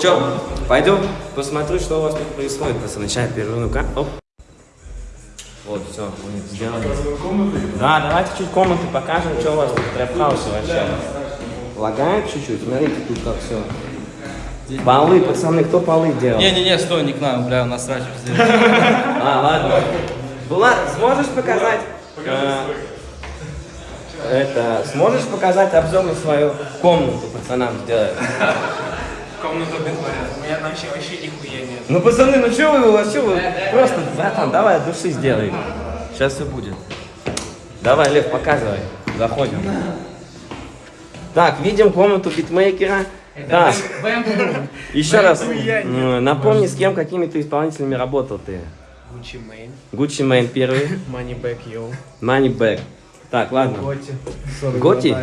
Че, пойду посмотрю, что у вас тут происходит, пацаны. Сейчас переверну-ка. Оп. Вот, все, мы сделали. Да, давайте чуть комнаты покажем, что у вас тут trap house е вообще. Лагает чуть-чуть, смотрите, тут как все. Полы, пацаны, кто полы делал? Не-не-не, стой, не к нам, бля, у нас срач. А, ладно. Влад, сможешь показать? э, это, сможешь показать обзор на свою комнату пацанам сделать? Комнату битворят. У меня вообще вообще нихуя нет. Ну, пацаны, ну что вы, а что вы? Просто, братан, давай от души сделай. Сейчас все будет. Давай, Лев, показывай. Заходим. Так, видим комнату битмейкера. Так, еще раз, напомни, с кем, какими ты исполнителями работал ты. Gucci Mane, Гуччи Мейн первый, Money Back Yo, Money Back. Так, ладно. Готи. Готи?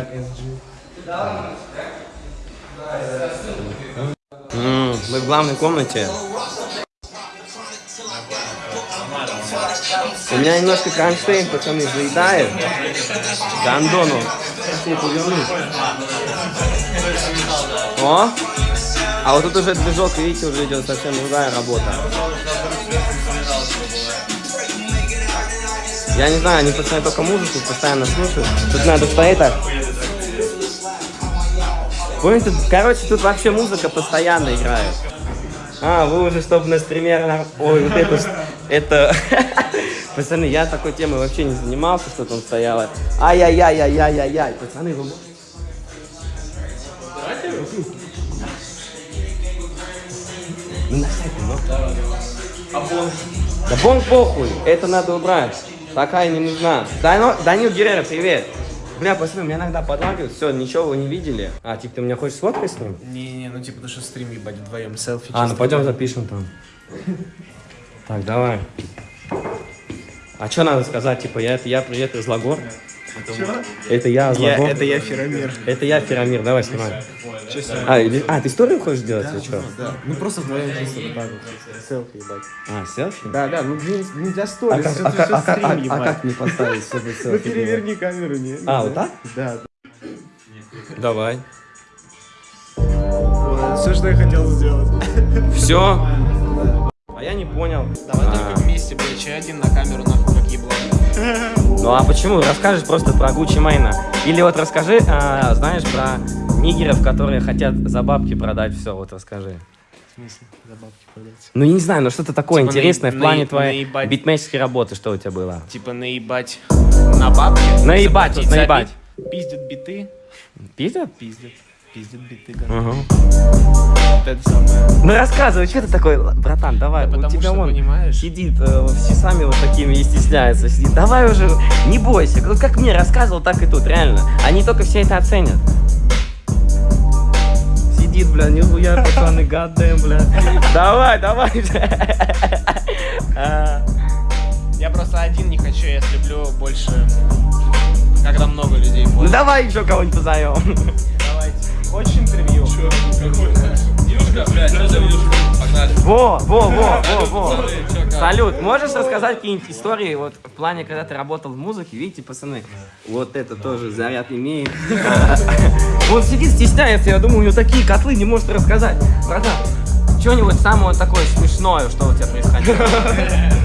Мы в главной комнате. У меня немножко кронштейн, пацаны, заедает. Гандону. О! А вот тут уже движок, видите, уже идет совсем другая работа. Я не знаю, они пацаны только музыку постоянно слушают. Тут надо стоять так. Поняли, короче, тут вообще музыка постоянно играет. А, вы уже, чтобы на стриме... Ой, вот это... Это... Пацаны, я такой темой вообще не занимался, что там стояло. Ай-яй-яй-яй-яй-яй-яй. Пацаны, вы... Ну, на сайт, ну. Да бонг похуй, это надо убрать. Такая не нужна. Данил Геррера, привет. Бля, посмотри, меня иногда подлагивает. Все, ничего вы не видели. А, типа, ты меня хочешь сфоткать с ним? Не-не, ну типа, потому что стрим ебать вдвоем, селфи. А, ну пойдем запишем там. Так, давай. А что надо сказать? Типа, я, я привет из Лагор. Это я Лагор. это я Феромир. Это я Ферамир, давай снимай. А, а, ты историю хочешь делать или что? Да, ну просто вдвоем чисто вот так вот. Селфи ебать. А, селфи? Да, да, ну нельзя А сторис, а, а, стрим, а- а ебать. как мне поставить, чтобы Ну селфи было? переверни камеру, не? А, вот так? Да. Давай. Все, что я хотел сделать. Все. А я не понял. Давай А, только вместе, блядь, чай один на камеру, нахуй, как еблан. Ну а почему? Расскажешь просто про Гуччи Мейна. Или вот расскажи, а, знаешь, про нигеров, которые хотят за бабки продать все. Вот расскажи. В смысле, за бабки продать? Ну я не знаю, но что-то такое Типа интересное наеб- в плане наеб- твоей наебать. битмейческой работы, что у тебя было? Типа наебать на бабки. Наебать, вот наебать. забить, Пиздят биты. Пиздят? Пиздят. Пиздят биты, да. Ага. Вот это самое. Ну рассказывай, что ты такой, братан, давай, Да у потому тебя что, вон понимаешь- сидит э, с часами вот такими и стесняется, сидит. Давай уже, не бойся, как мне рассказывал, так и тут, реально. Они только все это оценят. Сидит, бля, нихуя, пацаны, гадаем, бля. Давай, давай. А, Я просто один не хочу, я люблю больше, когда много людей Ну давай еще кого-нибудь позовем. Давайте. Хочешь интервью? Юшка, блядь, Погнали. Во, во, во, во, во. Салют, можешь рассказать какие-нибудь истории вот в плане, когда ты работал в музыке? Видите, пацаны, вот это тоже заряд имеет. Он сидит, стесняется, я думаю, у него такие котлы не может рассказать. Братан, что-нибудь самое такое смешное, что у тебя происходило?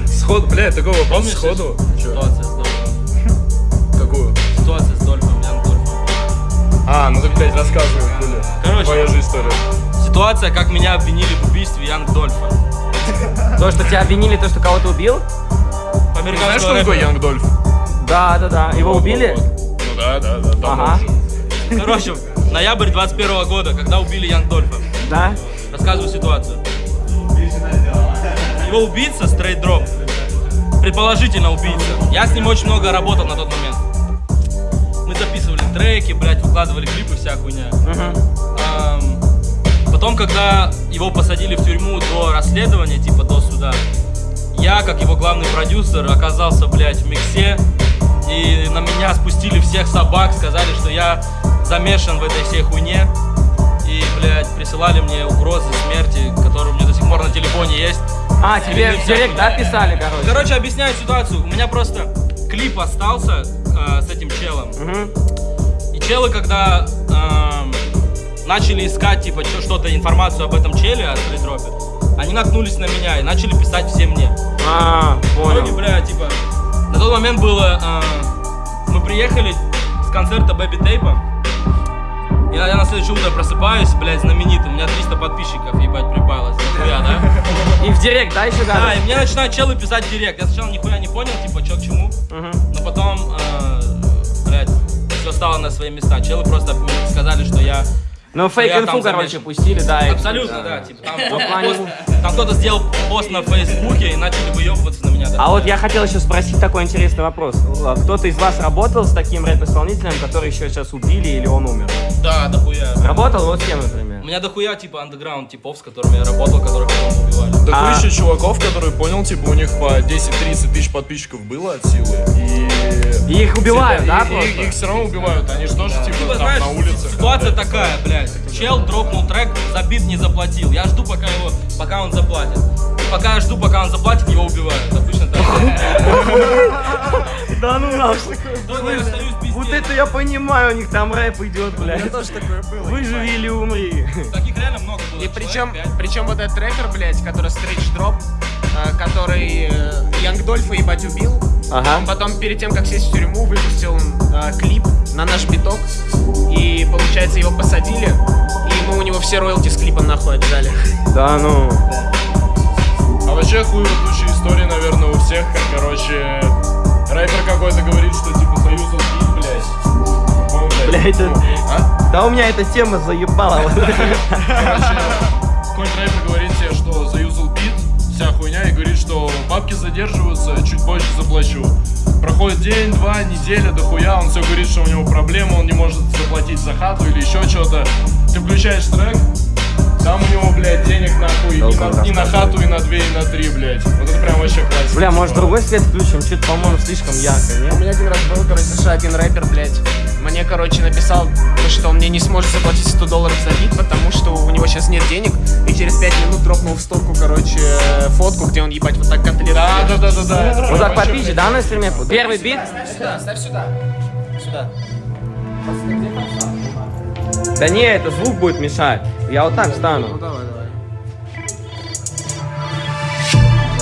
Сход, блядь, вопрос Помнишь сходу. Ситуация с Дольфом. Какую? Ситуация с Дольфом, Ян Дольфом. А, ну так, блядь, рассказывай, хули. Короче. Твоя же история. Ситуация, как меня обвинили в убийстве Янг Дольфа. То, что тебя обвинили, то, что кого-то убил? По Знаешь, такое рэперу. Young Dolph? Да, да, да. Его убили? Ну да, да, да. Ага. уже. Короче, ноябрь 21 года, когда убили Young Dolph а. Да? Рассказываю ситуацию. Его убийца, Straight Drop, предположительно убийца. Я с ним очень много работал на тот момент. Мы записывали треки, блядь, выкладывали клипы, вся хуйня. Ам, Потом, когда его посадили в тюрьму до расследования, типа до суда, я, как его главный продюсер, оказался, блядь, в миксе. И на меня спустили всех собак, сказали, что я замешан в этой всей хуйне. И, блядь, присылали мне угрозы смерти, которые у меня до сих пор на телефоне есть. А, тебе в директ, да, писали, короче? Короче, объясняю ситуацию. У меня просто клип остался э, с этим челом. Мгм. И челы, когда эм, начали искать, типа, что-то, информацию об этом челе, о стритропе. Они наткнулись на меня и начали писать все мне. А, В итоге, понял. бля, типа, на тот момент было, а, мы приехали с концерта Бэби Тейпа, и я на следующее утро просыпаюсь, блядь, знаменитым, у меня 300 подписчиков, ебать, прибавилось, нихуя, да? И в директ, да, еще Да, да? и мне начинают челы писать в директ, я сначала нихуя не понял, типа, чё к чему, но потом, э, блядь, все стало на свои места, челы просто сказали, что я Ну, фейк инфу, короче, пустили, да. Абсолютно, да. Типа, там, кто-то сделал пост на Фейсбуке и начали выебываться на меня. А вот я хотел еще спросить такой интересный вопрос. Кто-то из вас работал с таким рэп-исполнителем, который еще сейчас убили или он умер? Да, дохуя. Работал вот с кем, например? У меня дохуя, типа, андеграунд типов, с которыми я работал, которых потом убивали. Так А- еще чуваков, которые понял, типа у них по 10-30 тысяч подписчиков было от силы. И... И их убивают, И- да, и- просто? Их, все равно убивают. Они же тоже типа Типа, там знаешь, на улице. ситуация такая, блядь. Чел дропнул трек, за бит не заплатил. Я жду, пока его, пока он заплатит. И пока я жду, пока он заплатит, его убивают. Обычно так. Да Вот это я понимаю, у них там рэп идет, блядь. тоже такое было. Выживи или умри. Таких реально много было. И причем, причем вот этот рэпер, блядь, который стрейч дроп, э, который Янг Дольфа ебать убил, Ага. он потом перед тем, как сесть в тюрьму, выпустил э, клип на наш биток, и, получается, его посадили, и мы у него все роялти с клипом нахуй отжали. Да ну. А вообще хуевая история, наверное, у всех, как, короче, рэпер какой-то говорит, что типа заюзал бит, блядь. По-моему, Бля, это- а? Да у меня эта тема заебала. Короче, какой-то рэпер говорит тебе, что заюзал бит, вся хуйня, и говорит, что бабки задерживаются, чуть позже заплачу. Проходит день, два, неделя, дохуя, он все говорит, что у него проблема, он не может заплатить за хату или еще что-то. Ты включаешь трек, там у него, блядь, денег нахуй и на, и на хату, и на две, и на три, блядь. Вот это прям вообще классика. Бля, может другой свет включим? Что-то, по-моему, слишком ярко, У нет? меня один раз был, короче, США один рэпер, блядь, мне, короче, написал, то, что он мне не сможет заплатить 100 долларов за бит, потому что у него сейчас нет денег, и через 5 минут дропнул в стопку, короче, фотку, где он, ебать, вот так котлету Да, да, да, да, да. Вот так попизже, да, на стриме? Первый бит? Сюда, ставь сюда. Сюда. Да не, это звук будет мешать. Я вот так встану. давай, давай.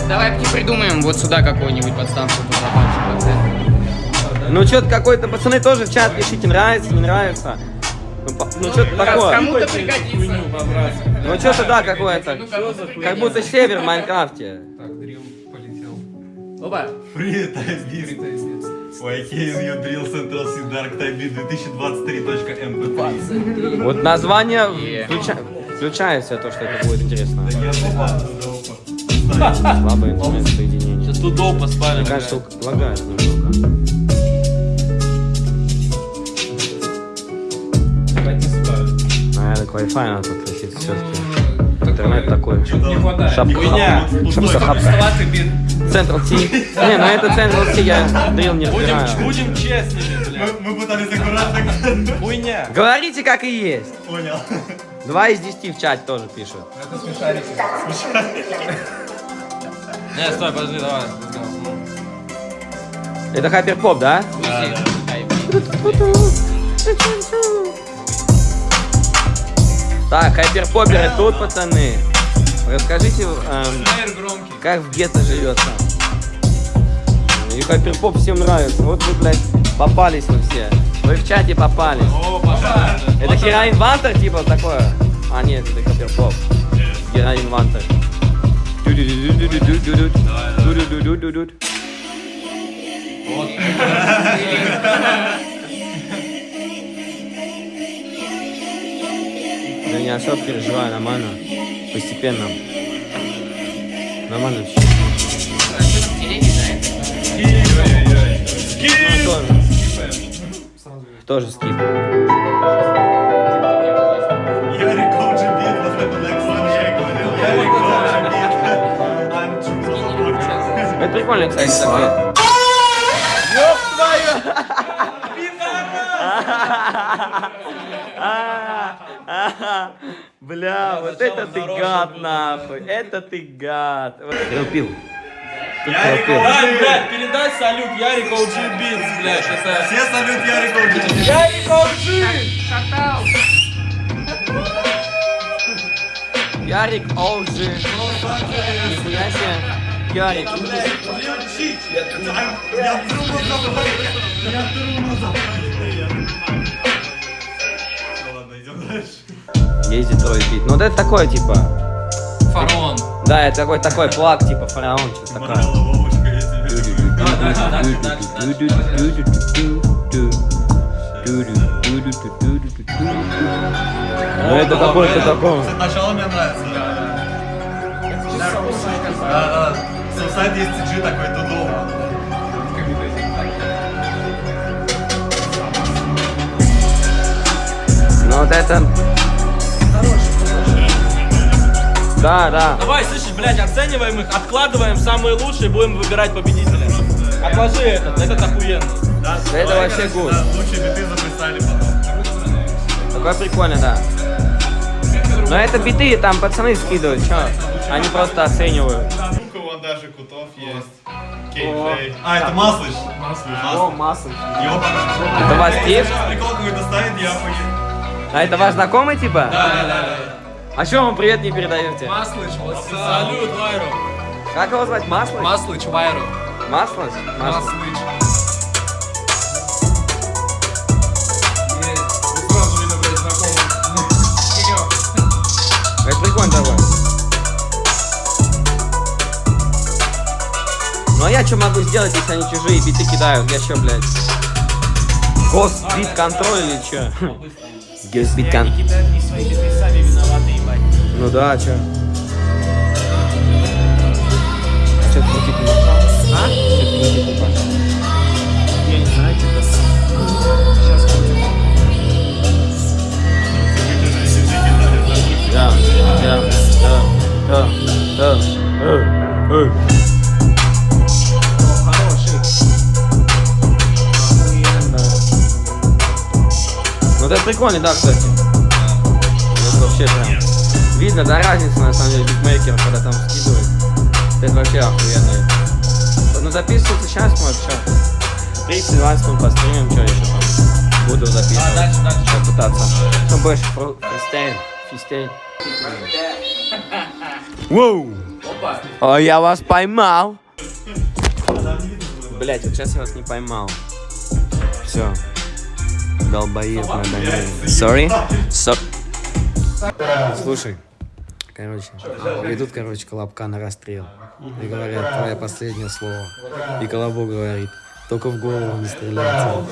Давай придумаем вот сюда какую-нибудь подставку. Ну что-то какой-то, пацаны тоже в чат пишите, нравится, не нравится. Ну, по- ну что-то такое. Кому-то пригодится. Ну что-то да, какое-то. Как будто север в Майнкрафте. Опа. Привет, YK you drill Central Sea Dark Type Beat 2023.mp3. Вот название включа- включает все то, что это будет интересно. Слабое интернет-соединение. Сейчас тут доп поспали. Мне кажется, лагает немного. А, так Wi-Fi надо подключить все-таки. Интернет такой. Не хватает. Шапка. Шапка, шапка. Централ Ти. Не, ну это Централ Ти, я дрил не разбираю. Будем, будем честными, блядь. Мы пытались аккуратно. Хуйня. Говорите, как и есть. Понял. Два из десяти в чате тоже пишут. Не, стой, подожди, давай. Это хайперпоп, да? Так, hyperpop еры тут, пацаны. Расскажите, эм, как в гетто живется. И hyperpop всем нравится. Вот вы, блядь, попались вы все. Вы в чате попались. О, пошла. Это Героин Water, типа такое? А, нет, это hyperpop. Героин Вантер. Ду-ду-ду-ду-ду-ду. Да не особо переживаю, нормально. Постепенно. Нормально все. Тоже скип. Это прикольно, кстати, такой. Бля, вот это ты гад, нахуй. Это ты гад. Вот ты пил. Ярик OG. блядь, передай салют Ярик OG Beats, блядь, это... Все салют Ярик OG. Ярик OG! Ярик Олжи. Нихуя себе. Ярик. Я трубу забыл. Я трубу забыл. Есть Детройт бит. Ну, вот это такое, типа... Фараон. Да, это такой, такой плаг, типа фараон, что-то такое. Ну, это какой-то такой... Кстати, Начало мне нравится. Да, да. Сусайд есть CG такой тудома. Ну, вот это... Да, да. Давай, слышишь, блядь, оцениваем их, откладываем самые лучшие, будем выбирать победителя. Отложи этот, этот охуенно. Да, это давай, вообще гуд. да, Лучшие биты записали потом. Такое прикольно, да. Но это биты, там пацаны скидывают, чё? Они просто оценивают. У кого даже Кутов есть. Кейджей. А, это Маслыч. Маслыч. О. Ёбана. Это тип? Сейчас прикол какой-то ставит, я понял. А это ваш знакомый, типа? Да, да, да. А чё вам привет не передаете? Маслыч, Салют, Вайру. Как его звать? Масло? Маслыч, Вайру. Маслыч. Знакомый. Это прикольно такое. Ну а я что могу сделать, если они чужие биты кидают? Я что, блядь? Госбит контроль или что? Ебать. Ну да, а чё? Чё ты не пошел? А? Чё ты не пошел? Я не знаю, что это. Сейчас крутим. Да, да, да, да, да, э, Ну это прикольно, да, кстати. Это вообще прям... Видно, да, разница, на самом деле, битмейкера, когда там скидывает. Это вообще охуенно. Ну записываться сейчас, может, что? 30-20 минут постримим, что еще там. Буду записывать. дальше, дальше. Сейчас пытаться. Ну, больше фристейл. Фристейл. Воу! О, я вас поймал! Блять, вот сейчас я вас не поймал. Все. Долбоеб на домене. Sorry? So... Слушай, короче, ведут, короче, Колобка на расстрел. И говорят, твое последнее слово. И Колобок говорит, только в голову не стреляйте.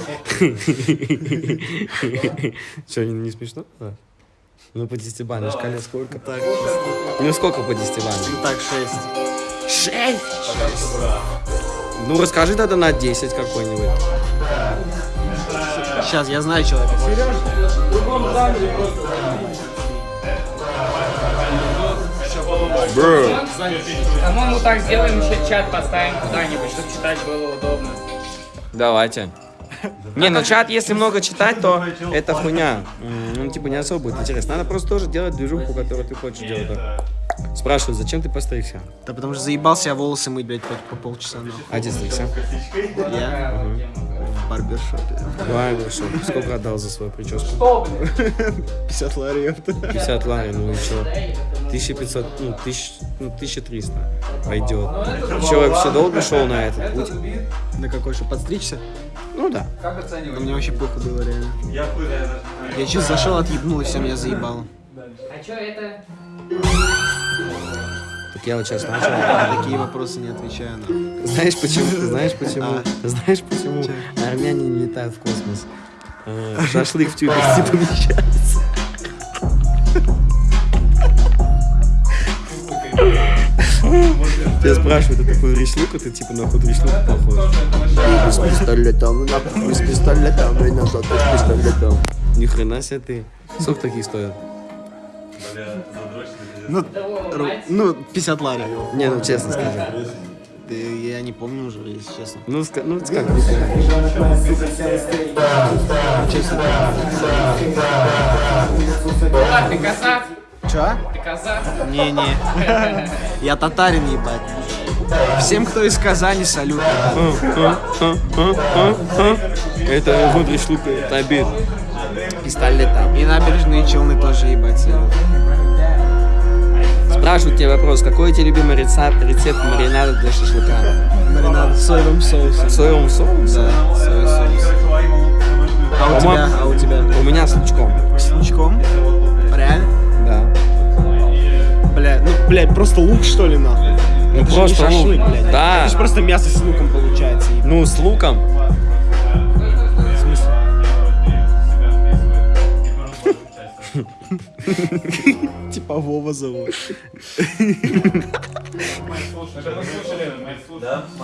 Че, не, не смешно? Да. Ну, по десятибалльной шкале сколько? Так. Ну, сколько по десятибалльной? Так, 6. Шесть? Ну, расскажи тогда на 10 какой-нибудь. Сейчас, я знаю человека. По-моему, так сделаем, еще чат поставим куда-нибудь, чтобы читать было удобно. Давайте. Не, ну чат, если много читать, то это хуйня. Ну, типа, не особо будет интересно. Надо просто тоже делать движуху, которую ты хочешь делать. да. Спрашивают, зачем ты постригся? Да потому что заебался я волосы мыть, блядь, по, по полчаса нахуй. А где стригся? Я в барбершопе. Давай, хорошо. Сколько отдал за свою прическу? 50 лари, ёпта. 50 лари, ну и что? 1500, ну, 1000, ну, 1300 пойдет. Человек все долго шел на этот путь? На какой что, подстричься? Ну да. Да мне вообще плохо было, реально. Я. Я чуть зашел, отъебнул, и все, меня заебало. А что это? Так я вот сейчас начал. На такие вопросы не отвечаю, нахуй. Знаешь почему? Знаешь почему? А. Знаешь почему армяне не летают в космос? Шашлык в тюбик не помещается. Тебя спрашивают, ты такой речлук, а ты типа нахуй речлук похож. С пистолетом, нахуй, с пистолетом, и назад с пистолетом. Ни хрена себе ты. Сколько такие стоят? Бля. Ну, ну, 50 лари. Не, ну честно скажи. Я не помню уже, если честно. Ну, ска- ну как? А, ты казах? Чё? Ты казах? Не-не. Я татарин, ебать. Всем, кто из Казани, салют. Это вот речлук, это обед. Пистолетом. И набережные Челны тоже, ебать, салют. Спрашивают тебя вопрос, какой у тебя любимый рецепт, рецепт маринада для шашлыка? Маринад с соевым соусом. В соевом соусе? Да, соевый соус. А у тебя? А у тебя? У меня с лучком. С лучком? Реально? Да. Бля, ну, блядь, просто лук, что ли, нахуй? Ну Это же просто не шашлык, лук. блядь. Да. Это же просто мясо с луком получается. Ну, с луком. Типа Вова зовут.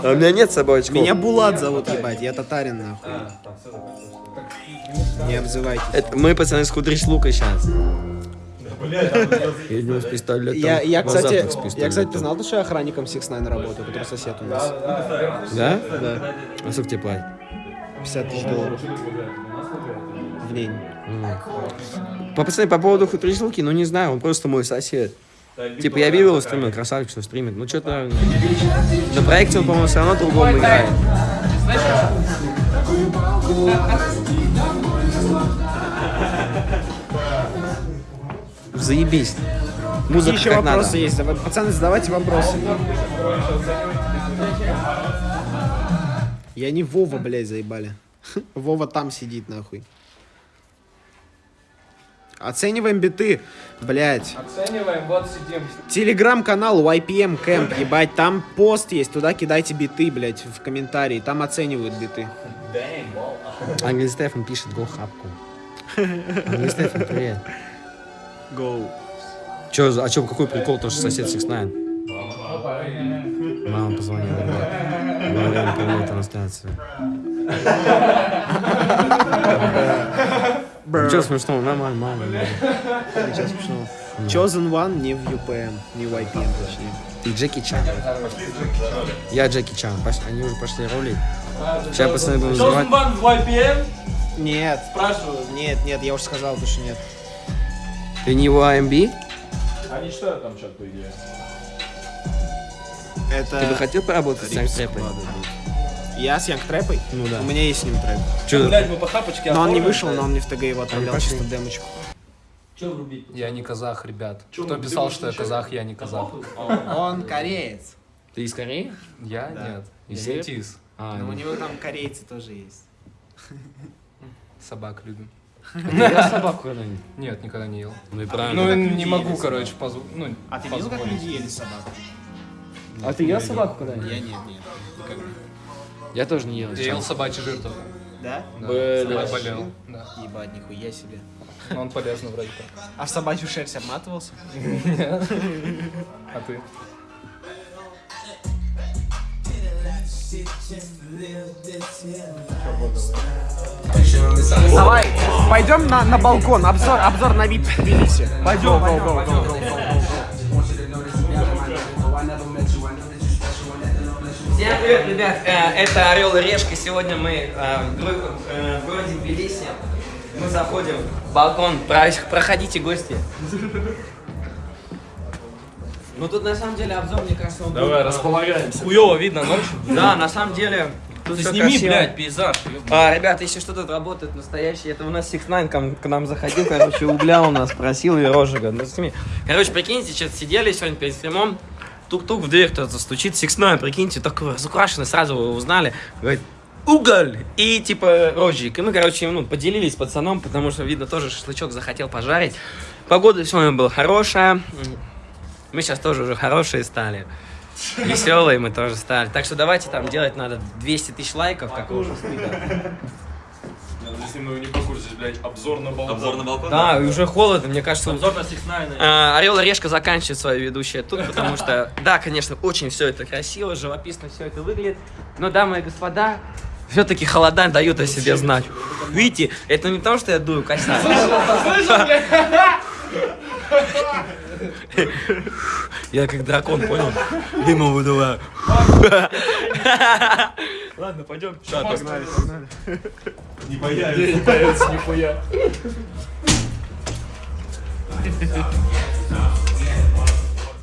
А у меня нет с собой очков. Меня Булат зовут, ебать, я татарин, нахуй. Не обзывайтесь. Мы, пацаны, с худрич лука сейчас. Едем с пистолетом. Я, я, кстати, я, кстати, ты знал, что я охранником Six Nine работаю, который сосед у нас? Да? Да. А сколько тебе платят? 50 тысяч долларов. В день. По, пацаны, по поводу худрич луки, ну не знаю, он просто мой сосед. Типа я видел его стримил, красавчик, что стримит. Ну что-то на проекте он, по-моему, все равно другому играет. Заебись. Какие Музыка еще как вопросы надо. есть? Пацаны, задавайте вопросы. Я не Вова, блядь, заебали. Вова там сидит, нахуй. Оцениваем биты, блядь. Оцениваем, вот сидим. Телеграм-канал YPM Camp, ебать, там пост есть, туда кидайте биты, блядь, в комментарии, там оценивают биты. Ангель Стефан пишет гол хапку. Ангель Стефан, привет. Go. Чё, за- а чё, какой прикол, то, что сосед 6 Мама позвонила. Говорили, привет, трансляцию. Ничего смешного, нормально, нормально. Сейчас смешно. Chosen One не в UPM, не в YPM, точнее. Ты Джеки Чан. Я Джеки Чан. Они уже пошли рулить. Сейчас пацаны будут называть. Бан в YPM? Нет, Спрашиваю. нет, нет, я уже сказал, то, что нет. Ты не в AMB? Они читают там чат, по идее. Это... Ты бы хотел поработать с будет. Я с Янг Трэпой? Ну да. У меня есть с ним трэп. Чё, Блять, мы по хапочке Но он не вышел, но он мне в ТГ его отправлял чисто демочку. Чё врубить? Я не казах, ребят. Кто писал, что я казах, я не казах. Он кореец. ты из Кореи? Я? Нет. Из Я метис. А, Но у ну. него там корейцы тоже есть. Собак любим. Ел собаку когда-нибудь? Нет, никогда не ел. Ну и Ну, правильно. не могу, короче, позволить. Ну, А ты видел, как люди ели собаку? А ты ел собаку когда-нибудь? Я нет, нет. Я тоже не ел. Я ел собачий жир только. Да? Да, Блин. я болел. Да. Ебать, нихуя себе. Но он полезно вроде как. А в собачью шерсть обматывался? А ты? Давай, пойдем на, на балкон, обзор, обзор на вид в Тбилиси. Пойдем, Всем привет, ребят! Э, Это Орел и Решка. Сегодня мы э, в э, в городе Тбилиси. Мы заходим в балкон. Про- Проходите, гости. Ну тут на самом деле обзор, мне кажется, он Давай, будет, располагаемся. Хуёво видно ночью. э, Да, на самом деле. Тут сними, красиво. блядь, пейзаж. А, ребята, если что тут работает настоящий, это у нас Six Nine к, к нам заходил, короче, угля у нас просил и розжига. Ну, сними. Короче, прикиньте, сейчас сидели сегодня перед стримом, тук-тук в дверь кто-то стучит, Six Nine, прикиньте, такой разукрашенный, сразу его узнали, говорит, уголь и типа розжиг. И мы, короче, ну, поделились с пацаном, потому что, видно, тоже шашлычок захотел пожарить. Погода сегодня была хорошая, мы сейчас тоже уже хорошие стали. Веселые мы тоже стали. Так что давайте там делать надо 200 тысяч лайков, как уже Если мы не по курсе, блядь, обзор на балкон. Обзор на балкон? Да, и уже холодно, мне кажется. Обзор на Six Nine. А, Орел и Решка заканчивает свое ведущее тут, потому что, да, конечно, очень все это красиво, живописно все это выглядит, но, дамы и господа, все-таки холода дают о себе знать. Видите, это не то, что я дую косяк. Я как дракон, понял? Дымом выдуваю. Ладно, пойдем. Погнали. Не появится. Не появится нихуя.